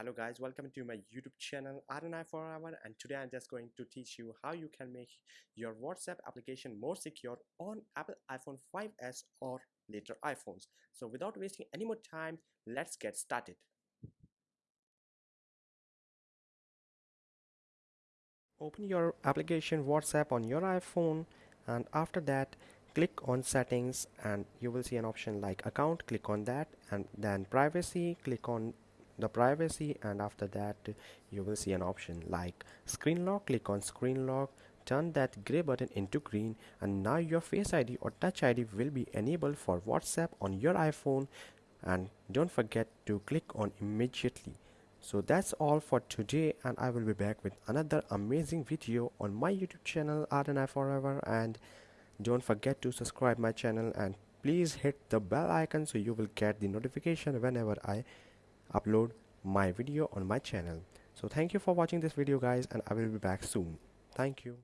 hello guys. Welcome to my youtube channel RNI forever and today i'm just going to teach you how you can make your whatsapp application more secure on apple iphone 5s or later iphones. So without wasting any more time let's get started. Open your application whatsapp on your iphone and after that click on settings and you will see an option like account. Click on that and then privacy. Click on the privacy and after that you will see an option like screen lock click on screen lock turn that gray button into green and now your face id or touch id will be enabled for whatsapp on your iphone. And don't forget to click on immediately. So that's all for today and i will be back with another amazing video on my youtube channel RNI forever. And don't forget to subscribe my channel and please hit the bell icon so you will get the notification whenever i upload my video on my channel. So thank you for watching this video guys and i will be back soon. Thank you